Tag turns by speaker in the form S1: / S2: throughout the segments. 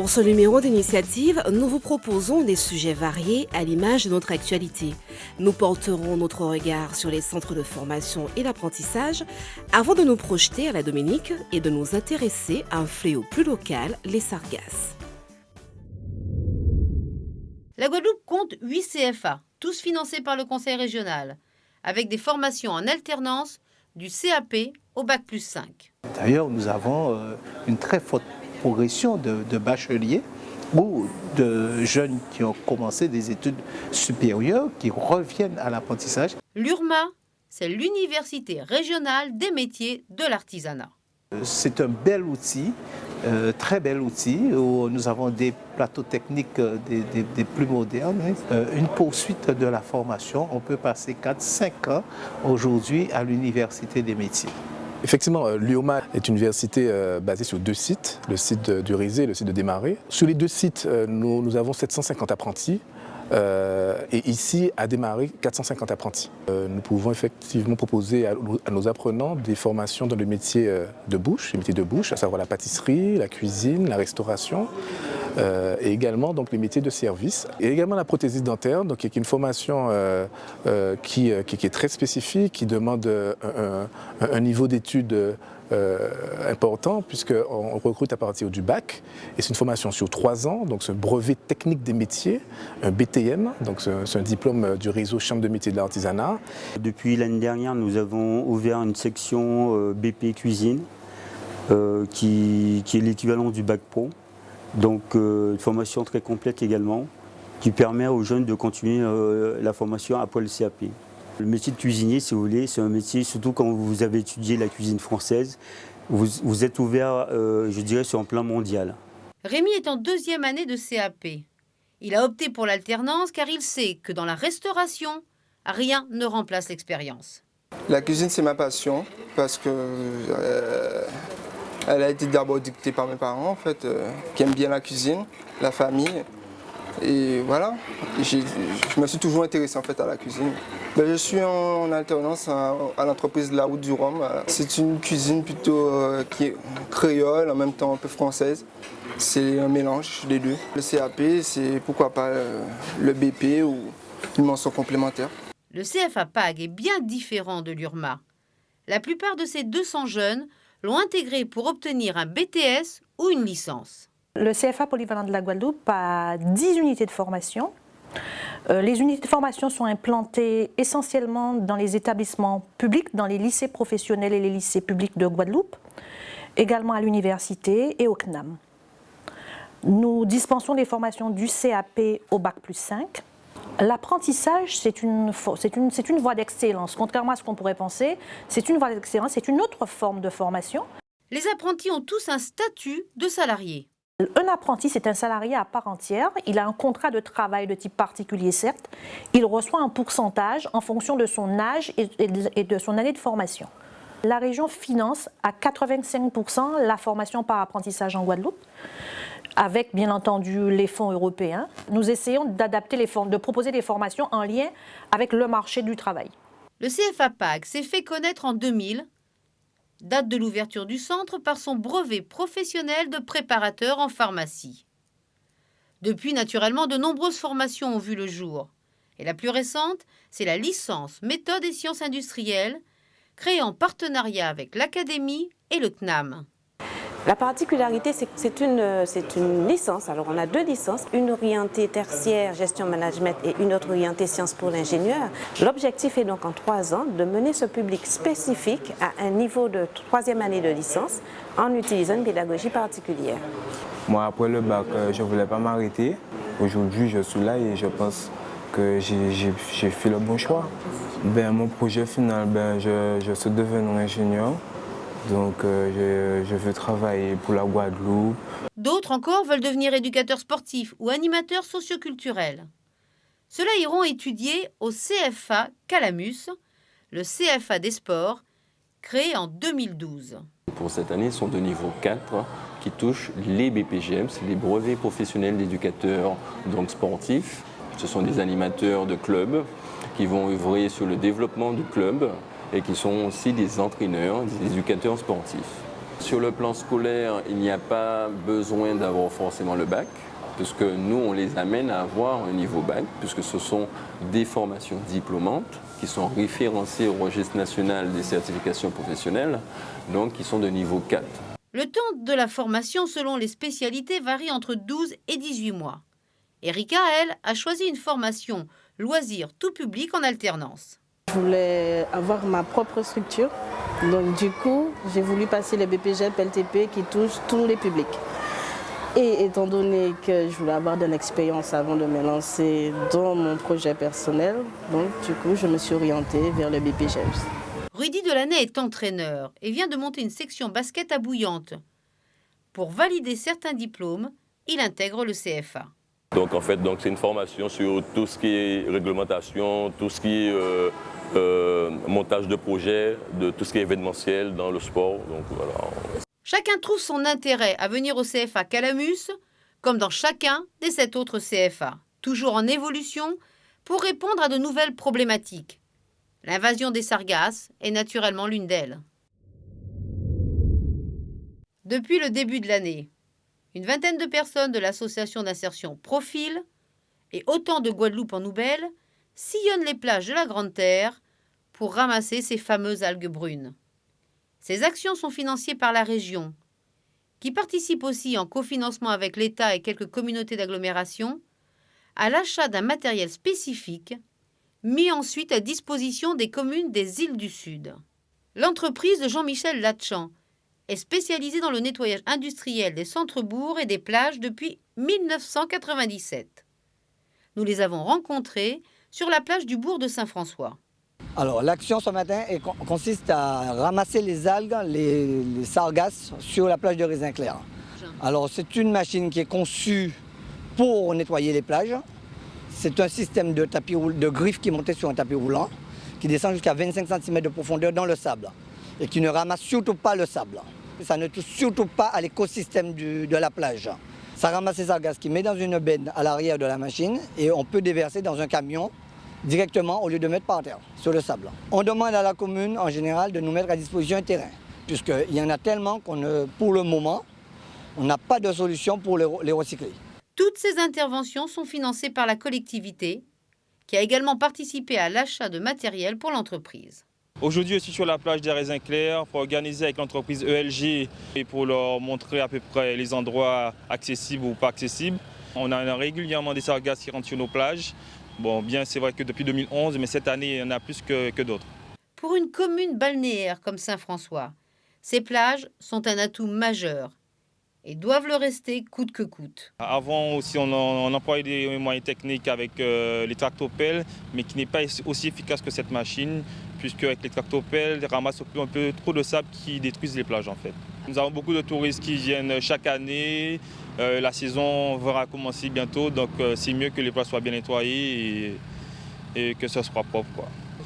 S1: Pour ce numéro d'initiative, nous vous proposons des sujets variés à l'image de notre actualité. Nous porterons notre regard sur les centres de formation et d'apprentissage avant de nous projeter à la Dominique et de nous intéresser à un fléau plus local, les sargasses.
S2: La Guadeloupe compte 8 CFA, tous financés par le Conseil régional, avec des formations en alternance du CAP au Bac plus 5.
S3: D'ailleurs, nous avons euh, une très forte progression de, bacheliers ou de jeunes qui ont commencé des études supérieures, qui reviennent à l'apprentissage.
S2: L'URMA, c'est l'Université régionale des métiers de l'artisanat.
S3: C'est un bel outil, euh, très bel outil, où nous avons des plateaux techniques euh, des, plus modernes. Euh, une poursuite de la formation, on peut passer 4-5 ans aujourd'hui à l'Université des métiers.
S4: Effectivement, euh, l'UOMA est une université euh, basée sur deux sites, le site du Rizé et le site de Démarré. Sur les deux sites, euh, nous, avons 750 apprentis et ici, à Démarré, 450 apprentis. nous pouvons effectivement proposer à, nos apprenants des formations dans le métier de bouche, les métiers de bouche, à savoir la pâtisserie, la cuisine, la restauration, euh, et également donc, les métiers de service. Et également la prothésie dentaire, donc, qui est une formation euh, euh, qui, qui, est très spécifique, qui demande un, niveau d'études important puisqu'on recrute à partir du bac et c'est une formation sur trois ans, donc c'est un brevet technique des métiers, un BTM, donc c'est un diplôme du réseau Chambre de métiers de l'artisanat.
S5: Depuis l'année dernière, nous avons ouvert une section BP Cuisine qui, qui est l'équivalent du bac pro. Donc euh, une formation très complète également qui permet aux jeunes de continuer euh, la formation après le CAP. Le métier de cuisinier, si vous voulez, c'est un métier, surtout quand vous avez étudié la cuisine française, vous, êtes ouvert, euh, je dirais, sur un plan mondial.
S2: Rémi est en deuxième année de CAP. Il a opté pour l'alternance car il sait que dans la restauration, rien ne remplace l'expérience.
S6: La cuisine, c'est ma passion parce que elle a été d'abord dictée par mes parents, en fait, euh, qui aiment bien la cuisine, la famille. Et voilà, je me suis toujours intéressé en fait à la cuisine. Ben, je suis en, alternance à, l'entreprise La Route du Rhum. C'est une cuisine plutôt euh, qui est créole, en même temps un peu française. C'est un mélange des deux. Le CAP, c'est pourquoi pas euh, le BP ou une mention complémentaire.
S2: Le CFA PAG est bien différent de l'URMA. La plupart de ces 200 jeunes l'ont intégré pour obtenir un BTS ou une licence.
S7: Le CFA polyvalent de la Guadeloupe a 10 unités de formation. Euh, les unités de formation sont implantées essentiellement dans les établissements publics, dans les lycées professionnels et les lycées publics de Guadeloupe, également à l'université et au CNAM. Nous dispensons les formations du CAP au Bac plus 5, L'apprentissage, c'est une, une, une voie d'excellence. Contrairement à ce qu'on pourrait penser, c'est une voie d'excellence, c'est une autre forme de formation.
S2: Les apprentis ont tous un statut de salarié.
S7: Un apprenti, c'est un salarié à part entière. Il a un contrat de travail de type particulier, certes. Il reçoit un pourcentage en fonction de son âge et de son année de formation. La région finance à 85% la formation par apprentissage en Guadeloupe avec bien entendu les fonds européens. Nous essayons d'adapter les de proposer des formations en lien avec le marché du travail.
S2: Le CFA PAG s'est fait connaître en 2000, date de l'ouverture du centre, par son brevet professionnel de préparateur en pharmacie. Depuis, naturellement, de nombreuses formations ont vu le jour. Et la plus récente, c'est la licence méthode et sciences industrielles, créée en partenariat avec l'Académie et le CNAM.
S8: La particularité, c'est que c'est une, licence. Alors, on a deux licences, une orientée tertiaire, gestion management, et une autre orientée sciences pour l'ingénieur. L'objectif est donc en trois ans de mener ce public spécifique à un niveau de troisième année de licence en utilisant une pédagogie particulière.
S9: Moi, après le bac, euh, je ne voulais pas m'arrêter. Aujourd'hui, je suis là et je pense que j'ai fait le bon choix. Ben, mon projet final, ben, je, je suis devenu ingénieur. Donc euh, je, veux travailler pour la Guadeloupe.
S2: D'autres encore veulent devenir éducateurs sportifs ou animateurs socioculturels. Ceux-là iront étudier au CFA Calamus, le CFA des sports, créé en 2012.
S10: Pour cette année, ils sont de niveau 4 qui touchent les BPGM, c'est les brevets professionnels d'éducateurs donc sportifs. Ce sont des animateurs de clubs qui vont œuvrer sur le développement du club, et qui sont aussi des entraîneurs, des éducateurs sportifs. Sur le plan scolaire, il n'y a pas besoin d'avoir forcément le bac, puisque nous, on les amène à avoir un niveau bac, puisque ce sont des formations diplômantes qui sont référencées au registre national des certifications professionnelles, donc qui sont de niveau 4.
S2: Le temps de la formation selon les spécialités varie entre 12 et 18 mois. Erika, elle, a choisi une formation loisir tout public en alternance.
S11: Je voulais avoir ma propre structure. Donc du coup, j'ai voulu passer le BPG LTP qui touche tous les publics. Et étant donné que je voulais avoir de l'expérience avant de me lancer dans mon projet personnel, donc du coup, je me suis orientée vers le BPGEMS.
S2: Rudy Delaney est entraîneur et vient de monter une section basket à Bouillante. Pour valider certains diplômes, il intègre le CFA.
S12: Donc en fait, c'est une formation sur tout ce qui est réglementation, tout ce qui est euh, euh, montage de projets, de tout ce qui est événementiel dans le sport.
S2: Chacun trouve son intérêt à venir au CFA Calamus, comme dans chacun des sept autres CFA, toujours en évolution pour répondre à de nouvelles problématiques. L'invasion des sargasses est naturellement l'une d'elles. Depuis le début de l'année, une vingtaine de personnes de l'association d'insertion Profil et autant de Guadeloupe en Nouvelle sillonnent les plages de la Grande Terre pour ramasser ces fameuses algues brunes. Ces actions sont financées par la région, qui participe aussi en cofinancement avec l'État et quelques communautés d'agglomération à l'achat d'un matériel spécifique mis ensuite à disposition des communes des îles du Sud. L'entreprise de Jean-Michel Latchan est spécialisée dans le nettoyage industriel des centres-bourgs et des plages depuis 1997. Nous les avons rencontrés sur la plage du bourg de Saint-François.
S13: Alors l'action ce matin consiste à ramasser les algues, les, sargasses sur la plage de Raisin Clair. Alors c'est une machine qui est conçue pour nettoyer les plages. C'est un système de, tapis, de griffes qui est monté sur un tapis roulant, qui descend jusqu'à 25 cm de profondeur dans le sable et qui ne ramasse surtout pas le sable. Ça ne touche surtout pas à l'écosystème de la plage. Ça ramasse les sargasses qui met dans une benne à l'arrière de la machine et on peut déverser dans un camion directement au lieu de mettre par terre, sur le sable. On demande à la commune en général de nous mettre à disposition un terrain, puisqu'il y en a tellement qu'on pour le moment, on n'a pas de solution pour les recycler.
S2: Toutes ces interventions sont financées par la collectivité, qui a également participé à l'achat de matériel pour l'entreprise.
S14: Aujourd'hui, je suis sur la plage des raisins clairs pour organiser avec l'entreprise ELG et pour leur montrer à peu près les endroits accessibles ou pas accessibles. On a régulièrement des sargasses qui rentrent sur nos plages. Bon, bien, c'est vrai que depuis 2011, mais cette année, il y en a plus que, que d'autres.
S2: Pour une commune balnéaire comme Saint-François, ces plages sont un atout majeur et doivent le rester coûte que coûte.
S14: Avant aussi, on, on employait des moyens techniques avec euh, les tractopelles, mais qui n'est pas aussi efficace que cette machine, puisque avec les tractopelles, ils ramassent un peu trop de sable qui détruisent les plages en fait. Nous avons beaucoup de touristes qui viennent chaque année, euh, la saison va commencer bientôt, donc euh, c'est mieux que les plages soient bien nettoyées et, que ce soit propre.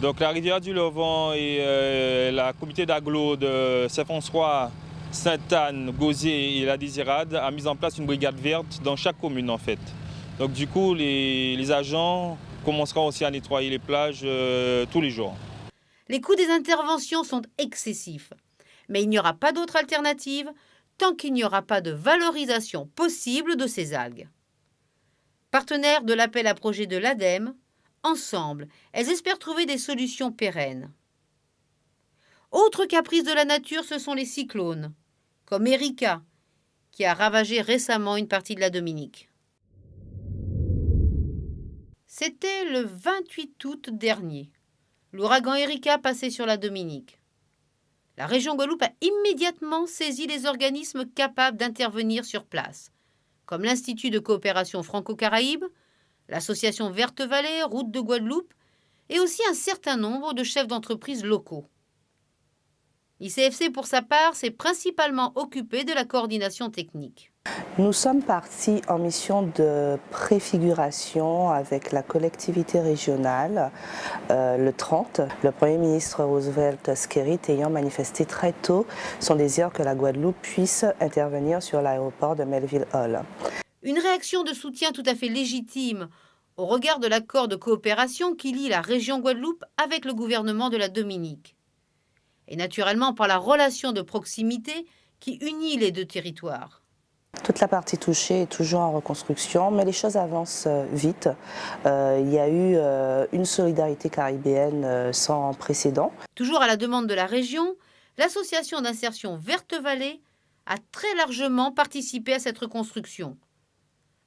S14: Donc la rivière du Levant et euh, la comité d'agglo de Saint-François, Sainte-Anne, Gauzé et la Désirade a mis en place une brigade verte dans chaque commune en fait. Donc du coup, les, agents commenceront aussi à nettoyer les plages tous les jours.
S2: Les coûts des interventions sont excessifs, mais il n'y aura pas d'autre alternative tant qu'il n'y aura pas de valorisation possible de ces algues. Partenaires de l'appel à projet de l'ADEME, ensemble, elles espèrent trouver des solutions pérennes. Autre caprice de la nature, ce sont les cyclones, comme Erika, qui a ravagé récemment une partie de la Dominique. C'était le 28 août dernier. L'ouragan Erika passait sur la Dominique. La région Guadeloupe a immédiatement saisi les organismes capables d'intervenir sur place, comme l'Institut de coopération franco-caraïbe, l'Association Verte Vallée, Route de Guadeloupe, et aussi un certain nombre de chefs d'entreprise locaux. L'ICFC, pour sa part, s'est principalement occupé de la coordination technique.
S15: Nous sommes partis en mission de préfiguration avec la collectivité régionale euh, le 30. Le Premier ministre Roosevelt Skerrit ayant manifesté très tôt son désir que la Guadeloupe puisse intervenir sur l'aéroport de Melville Hall.
S2: Une réaction de soutien tout à fait légitime au regard de l'accord de coopération qui lie la région Guadeloupe avec le gouvernement de la Dominique et naturellement par la relation de proximité qui unit les deux territoires.
S15: Toute la partie touchée est toujours en reconstruction, mais les choses avancent euh, vite. Euh, il y a eu euh, une solidarité caribéenne sans précédent.
S2: Toujours à la demande de la région, l'association d'insertion Verte Vallée a très largement participé à cette reconstruction.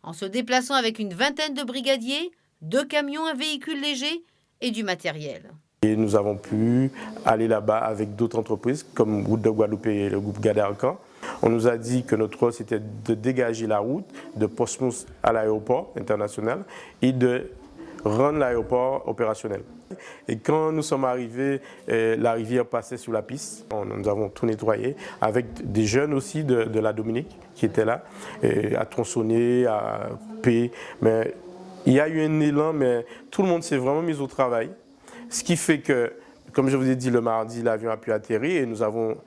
S2: En se déplaçant avec une vingtaine de brigadiers, deux camions, un véhicule léger et du matériel.
S16: Et nous avons pu aller là-bas avec d'autres entreprises comme Route de Guadeloupe et le groupe Gadarcan on nous a dit que notre rôle, c'était de dégager la route de Portsmouth à l'aéroport international et de rendre l'aéroport opérationnel. Et quand nous sommes arrivés, euh, la rivière passait sous la piste. nous avons tout nettoyé avec des jeunes aussi de, la Dominique qui étaient là, à tronçonner, à paix. Mais il y a eu un élan, mais tout le monde s'est vraiment mis au travail. Ce qui fait que, comme je vous ai dit, le mardi, l'avion a pu atterrir et nous avons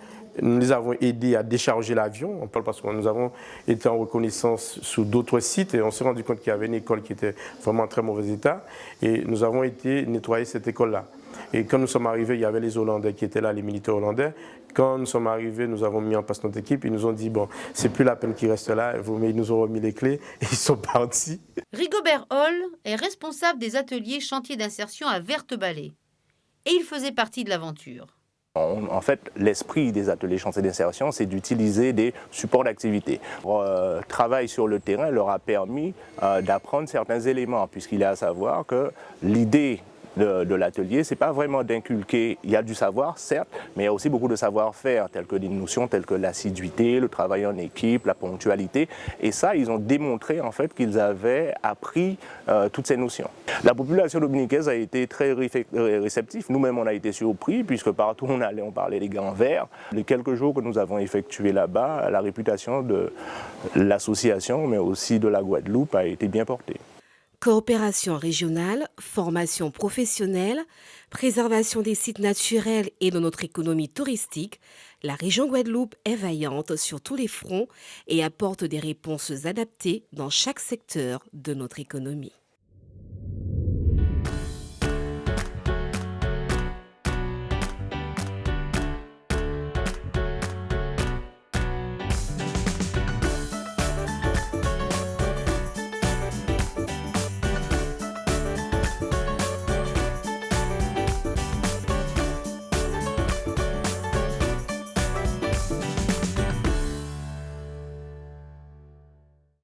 S16: nous les avons aidés à décharger l'avion. Parce que nous avons été en reconnaissance sur d'autres sites et on s'est rendu compte qu'il y avait une école qui était vraiment en très mauvais état. Et nous avons été nettoyer cette école-là. Et quand nous sommes arrivés, il y avait les Hollandais qui étaient là, les militaires hollandais. Quand nous sommes arrivés, nous avons mis en place notre équipe. Ils nous ont dit, bon, c'est plus la peine qu'ils restent là. Ils nous ont remis les clés et ils sont partis.
S2: Rigobert Hall est responsable des ateliers chantiers d'insertion à Verte-Ballet. Et il faisait partie de l'aventure.
S17: En fait, l'esprit des ateliers chantiers d'insertion, c'est d'utiliser des supports d'activité. Le euh, travail sur le terrain leur a permis euh, d'apprendre certains éléments, puisqu'il est à savoir que l'idée de, l'atelier, c'est pas vraiment d'inculquer, il y a du savoir, certes, mais il y a aussi beaucoup de savoir-faire, telles que des notions telles que l'assiduité, le travail en équipe, la ponctualité. Et ça, ils ont démontré en fait qu'ils avaient appris euh, toutes ces notions. La population dominicaine a été très réceptive. Nous-mêmes, on a été surpris, puisque partout on allait, on parlait des grands verts. Les quelques jours que nous avons effectués là-bas, la réputation de l'association, mais aussi de la Guadeloupe, a été bien portée.
S1: Coopération régionale, formation professionnelle, préservation des sites naturels et de notre économie touristique, la région Guadeloupe est vaillante sur tous les fronts et apporte des réponses adaptées dans chaque secteur de notre économie.